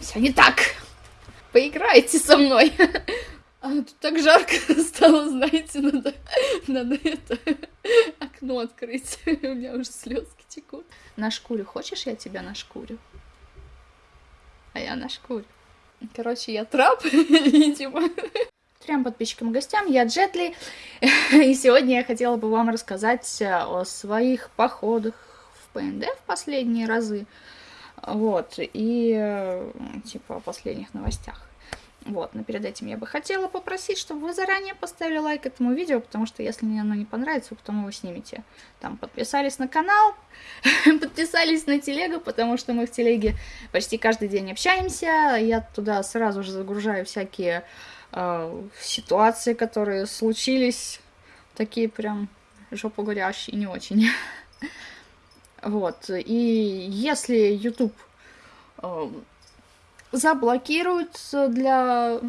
Все не так. Поиграйте со мной. А тут так жарко стало, знаете, надо, надо это окно открыть. У меня уже слезки текут. На шкуре хочешь, я тебя на шкурю? А я на шкуре. Короче, я трап, видимо. Трем подписчикам и гостям, я Джетли, и сегодня я хотела бы вам рассказать о своих походах в ПНД в последние разы, вот, и типа о последних новостях. Вот, но перед этим я бы хотела попросить, чтобы вы заранее поставили лайк этому видео, потому что если мне оно не понравится, вы потом его снимете. Там подписались на канал, подписались на телегу, потому что мы в телеге почти каждый день общаемся. Я туда сразу же загружаю всякие э, ситуации, которые случились, такие прям жопу горящие, не очень. вот, и если YouTube э, заблокируют для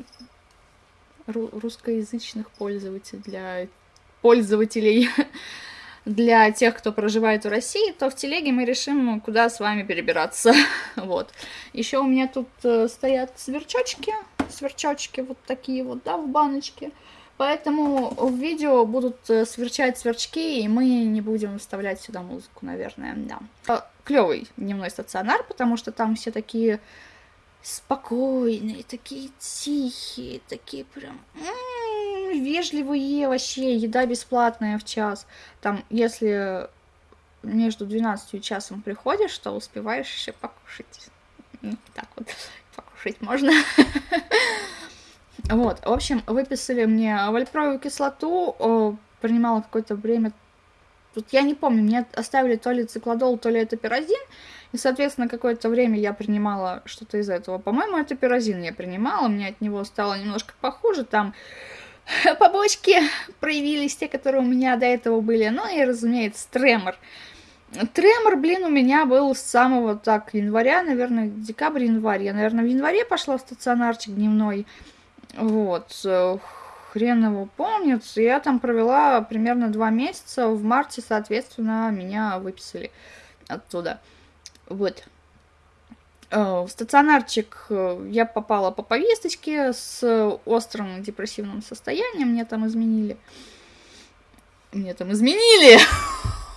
русскоязычных пользователей, для пользователей, для тех, кто проживает в России, то в телеге мы решим, куда с вами перебираться. вот. Еще у меня тут э, стоят сверчочки, сверчочки вот такие вот, да, в баночке. Поэтому в видео будут э, сверчать сверчки, и мы не будем вставлять сюда музыку, наверное, да. Э, Клевый дневной стационар, потому что там все такие спокойные, такие тихие, такие прям м-м, вежливые вообще, еда бесплатная в час. Там, если между 12 и часом приходишь, то успеваешь еще покушать. Ну, так вот, покушать можно. Вот, в общем, выписали мне вальпровую кислоту, принимала какое-то время Тут я не помню, мне оставили то ли циклодол, то ли это пирозин, и, соответственно, какое-то время я принимала что-то из этого. По-моему, это пирозин я принимала, мне от него стало немножко похуже, там побочки проявились, те, которые у меня до этого были, ну и, разумеется, тремор. Тремор, блин, у меня был с самого так января, наверное, декабрь-январь. Я, наверное, в январе пошла в стационарчик дневной. Вот хрен его помнит. Я там провела примерно два месяца. В марте, соответственно, меня выписали оттуда. Вот. Э, в стационарчик э, я попала по повесточке с острым депрессивным состоянием. Мне там изменили. Мне там изменили!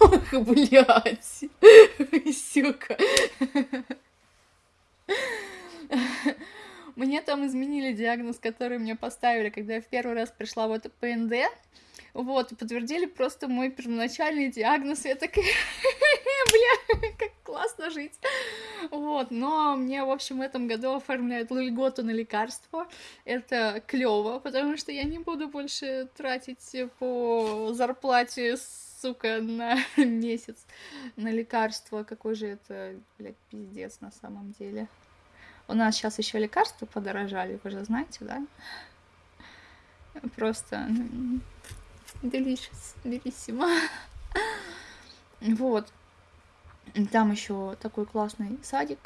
Ох, блядь! Сука! Мне там изменили диагноз, который мне поставили, когда я в первый раз пришла в это ПНД. Вот, подтвердили просто мой первоначальный диагноз. Я такая, бля, как классно жить. Вот, но мне, в общем, в этом году оформляют льготу на лекарства. Это клево, потому что я не буду больше тратить по зарплате сука, на месяц на лекарства. Какой же это, блядь, пиздец на самом деле. У нас сейчас еще лекарства подорожали, вы же знаете, да? Просто delicious, белиссимо. Вот. Там еще такой классный садик.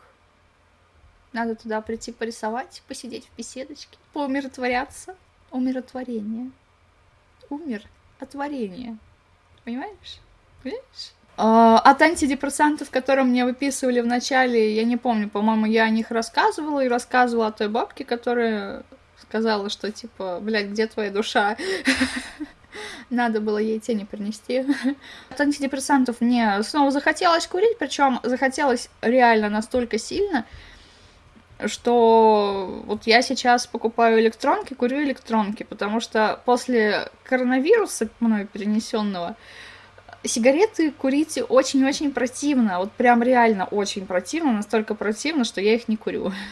Надо туда прийти порисовать, посидеть в беседочке, поумиротворяться. Умиротворение. Умер от варенья. Понимаешь? Понимаешь? А, от антидепрессантов, которые мне выписывали в начале, я не помню, по-моему, я о них рассказывала и рассказывала о той бабке, которая сказала, что типа, блядь, где твоя душа? Надо было ей тени принести. От антидепрессантов мне снова захотелось курить, причем захотелось реально настолько сильно, что вот я сейчас покупаю электронки, курю электронки, потому что после коронавируса мной перенесенного сигареты курить очень-очень противно, вот прям реально очень противно, настолько противно, что я их не курю.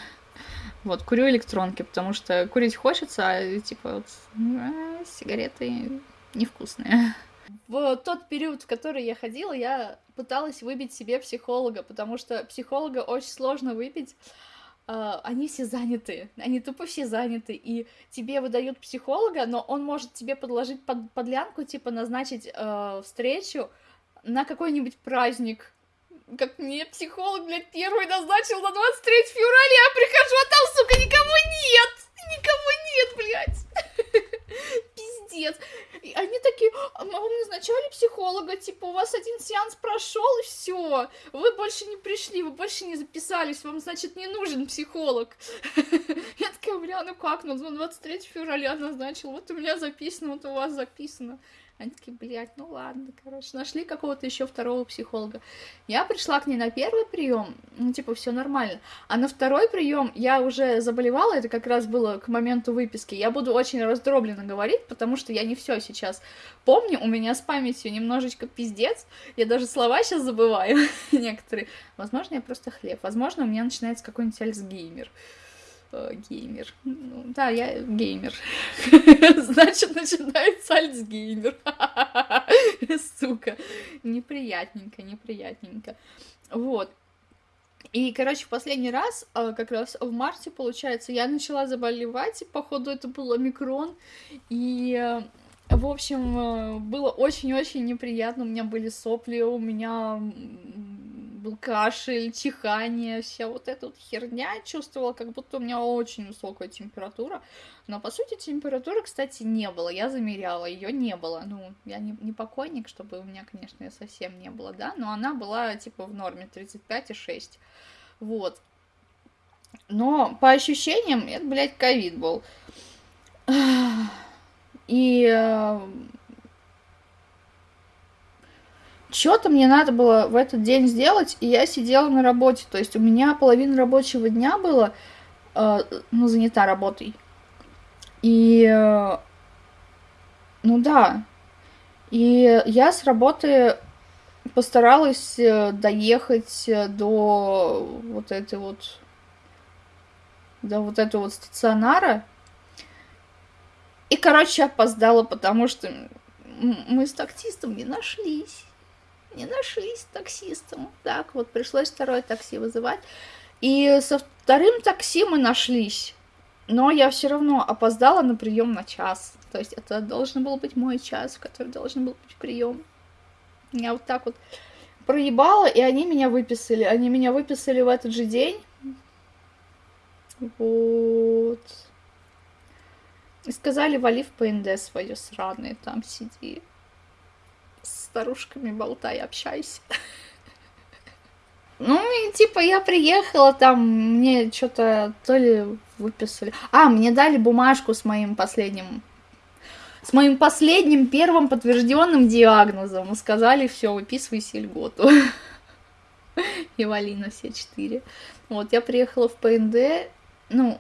Вот, курю электронки, потому что курить хочется, а типа вот а, сигареты невкусные. В тот период, в который я ходила, я пыталась выбить себе психолога, потому что психолога очень сложно выбить, они все заняты, они тупо все заняты, и тебе выдают психолога, но он может тебе подложить под, подлянку, типа назначить uh, встречу на какой-нибудь праздник. Как мне психолог, блядь, первый назначил на 23 февраля, я прихожу, а там, сука, никого нет! Никого нет, блядь! Пиздец. И они такие, а вам назначали психолога, типа, у вас один сеанс прошел, и все, вы больше не пришли, вы больше не записались, вам, значит, не нужен психолог. Я такая, бля, ну как, ну 23 февраля назначил, вот у меня записано, вот у вас записано. Они такие, блядь, ну ладно, короче, нашли какого-то еще второго психолога. Я пришла к ней на первый прием, ну, типа, все нормально. А на второй прием я уже заболевала, это как раз было к моменту выписки. Я буду очень раздробленно говорить, потому что я не все сейчас помню, у меня с памятью немножечко пиздец. Я даже слова сейчас забываю некоторые. Возможно, я просто хлеб. Возможно, у меня начинается какой-нибудь альцгеймер. Э, геймер. Ну, да, я геймер. Значит, начинается альцгеймер. Сука. Неприятненько, неприятненько. Вот. И, короче, последний раз, э, как раз в марте, получается, я начала заболевать, и, походу, это был омикрон, и, э, в общем, было очень-очень неприятно, у меня были сопли, у меня был кашель, чихание, вся вот эта вот херня. Чувствовала, как будто у меня очень высокая температура. Но, по сути, температуры, кстати, не было. Я замеряла, ее не было. Ну, я не, не покойник, чтобы у меня, конечно, совсем не было, да, но она была, типа, в норме 35,6. Вот. Но по ощущениям, это, блядь, ковид был. И э, что-то мне надо было в этот день сделать, и я сидела на работе. То есть у меня половина рабочего дня было, э, ну, занята работой. И, э, ну да, и я с работы постаралась э, доехать до вот этой вот, до вот этого вот стационара. И, короче, опоздала, потому что мы с таксистом не нашлись не нашлись таксистом. Так, вот пришлось второе такси вызывать. И со вторым такси мы нашлись. Но я все равно опоздала на прием на час. То есть это должен был быть мой час, в который должен был быть прием. Я вот так вот проебала, и они меня выписали. Они меня выписали в этот же день. Вот. И сказали, вали в ПНД свое сраное, там сиди старушками болтай, общайся. Ну, и типа я приехала, там мне что-то то ли выписали. А, мне дали бумажку с моим последним с моим последним первым подтвержденным диагнозом. Сказали, все, выписывай сельготу. И вали на все четыре. Вот, я приехала в ПНД, ну,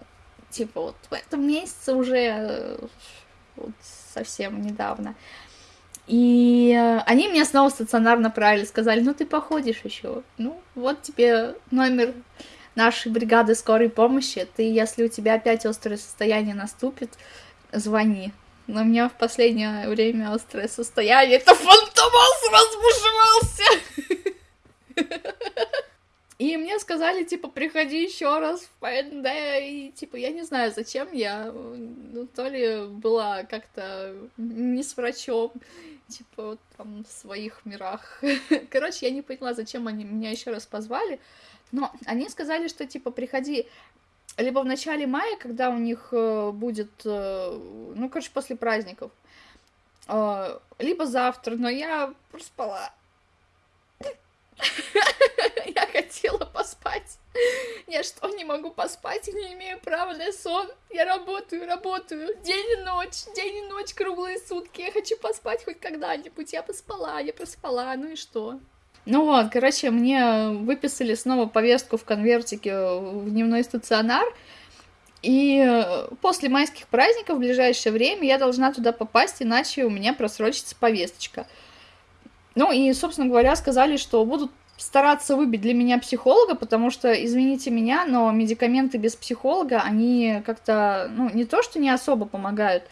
типа вот в этом месяце уже э, вот, совсем недавно. И э, они меня снова стационарно правили, сказали, ну ты походишь еще. Ну, вот тебе номер нашей бригады скорой помощи. Ты, если у тебя опять острое состояние наступит, звони. Но у меня в последнее время острое состояние. Это фантомас разбушевался! И мне сказали, типа, приходи еще раз в ПНД, и, типа, я не знаю, зачем я, ну, то ли была как-то не с врачом, типа, вот там в своих мирах. Короче, я не поняла, зачем они меня еще раз позвали, но они сказали, что, типа, приходи либо в начале мая, когда у них э, будет, э, ну, короче, после праздников, э, либо завтра, но я проспала. Я хотела поспать. Я что, не могу поспать и не имею права на сон? Я работаю, работаю, день и ночь, день и ночь, круглые сутки. Я хочу поспать хоть когда-нибудь. Я поспала, я проспала, ну и что? Ну вот, короче, мне выписали снова повестку в конвертике в дневной стационар. И после майских праздников в ближайшее время я должна туда попасть, иначе у меня просрочится повесточка. Ну и, собственно говоря, сказали, что будут стараться выбить для меня психолога, потому что, извините меня, но медикаменты без психолога, они как-то, ну, не то, что не особо помогают,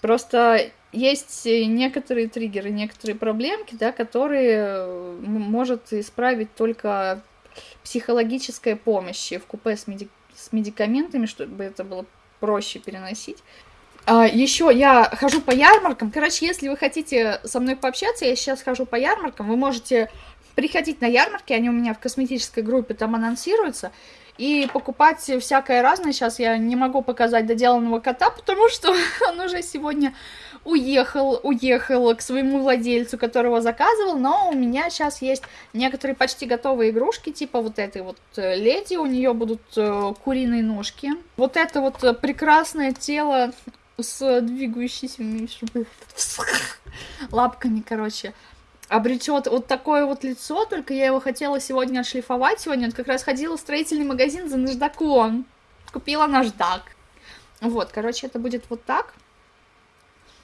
просто есть некоторые триггеры, некоторые проблемки, да, которые может исправить только психологическая помощь в купе с, меди... с медикаментами, чтобы это было проще переносить. А, еще я хожу по ярмаркам. Короче, если вы хотите со мной пообщаться, я сейчас хожу по ярмаркам. Вы можете приходить на ярмарки, они у меня в косметической группе там анонсируются, и покупать всякое разное. Сейчас я не могу показать доделанного кота, потому что он уже сегодня уехал, уехал к своему владельцу, которого заказывал, но у меня сейчас есть некоторые почти готовые игрушки, типа вот этой вот э, леди, у нее будут э, куриные ножки. Вот это вот э, прекрасное тело с двигающимися лапками, короче, обретет вот такое вот лицо, только я его хотела сегодня отшлифовать. Сегодня вот как раз ходила в строительный магазин за наждаком. Купила наждак. Вот, короче, это будет вот так.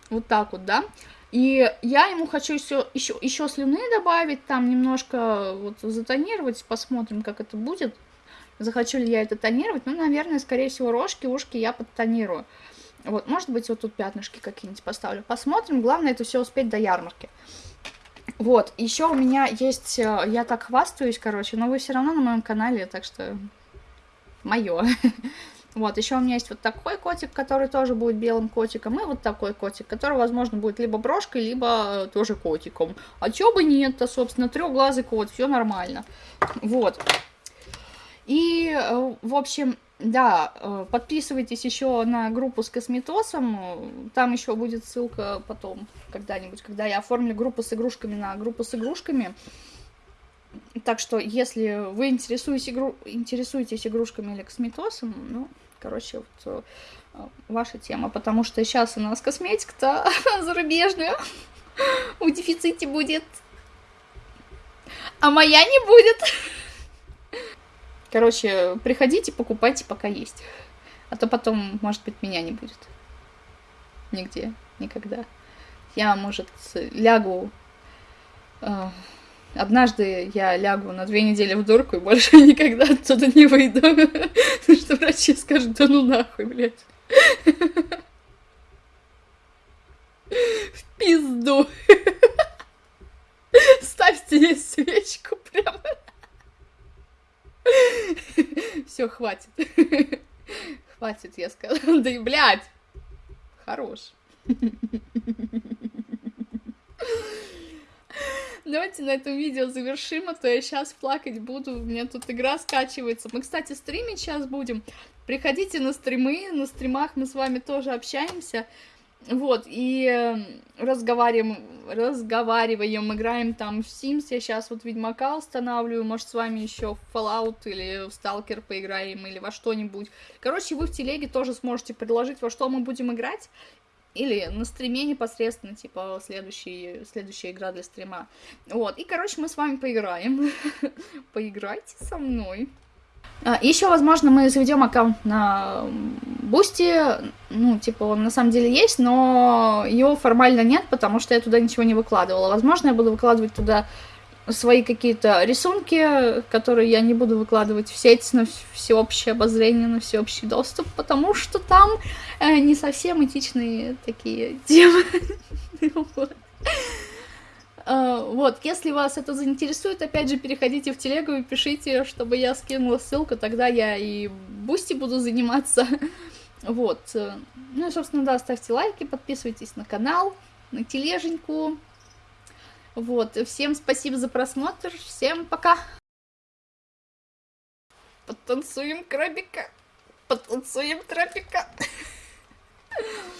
Вот так вот, да. И я ему хочу еще, еще, еще слюны добавить, там немножко вот затонировать, посмотрим, как это будет. Захочу ли я это тонировать? Ну, наверное, скорее всего, рожки, ушки я подтонирую. Вот, может быть, вот тут пятнышки какие-нибудь поставлю. Посмотрим. Главное это все успеть до ярмарки. Вот, еще у меня есть, э, я так хвастаюсь, короче, но вы все равно на моем канале, так что мое. Вот, еще у меня есть вот такой котик, который тоже будет белым котиком, и вот такой котик, который, возможно, будет либо брошкой, либо тоже котиком. А чё бы нет-то, собственно, трехглазый кот, все нормально. Вот. И, э, в общем, да, э, подписывайтесь еще на группу с косметосом, там еще будет ссылка потом, когда-нибудь, когда я оформлю группу с игрушками на группу с игрушками. Так что, если вы интересуетесь, игру... интересуетесь игрушками или косметосом, ну, короче, вот э, ваша тема, потому что сейчас у нас косметика-то зарубежная в дефиците будет, а моя не будет. Короче, приходите, покупайте, пока есть. А то потом, может быть, меня не будет. Нигде, никогда. Я, может, лягу... Э, однажды я лягу на две недели в дурку и больше никогда оттуда не выйду. Потому что врачи скажут, да ну нахуй, блядь. В пизду. Ставьте ей свечку прямо. Все, хватит. Хватит, я сказала. Да и, блядь, хорош. Давайте на этом видео завершим, а то я сейчас плакать буду. У меня тут игра скачивается. Мы, кстати, стримить сейчас будем. Приходите на стримы. На стримах мы с вами тоже общаемся. Вот, и э, разговариваем, разговариваем, играем там в Sims, я сейчас вот Ведьмака устанавливаю, может, с вами еще в Fallout или в Stalker поиграем, или во что-нибудь. Короче, вы в телеге тоже сможете предложить, во что мы будем играть, или на стриме непосредственно, типа, следующий, следующая игра для стрима. Вот, и, короче, мы с вами поиграем. Поиграйте со мной. А, Еще, возможно, мы заведем аккаунт на Boosty. Ну, типа, он на самом деле есть, но его формально нет, потому что я туда ничего не выкладывала. Возможно, я буду выкладывать туда свои какие-то рисунки, которые я не буду выкладывать в сеть на всеобщее обозрение, на всеобщий доступ, потому что там э, не совсем этичные такие темы. А, вот, если вас это заинтересует, опять же, переходите в телегу и пишите, чтобы я скинула ссылку, тогда я и Boosty буду заниматься. Вот. Ну и, собственно, да, ставьте лайки, подписывайтесь на канал, на тележеньку. Вот, всем спасибо за просмотр, всем пока! Потанцуем крабика, потанцуем трапика.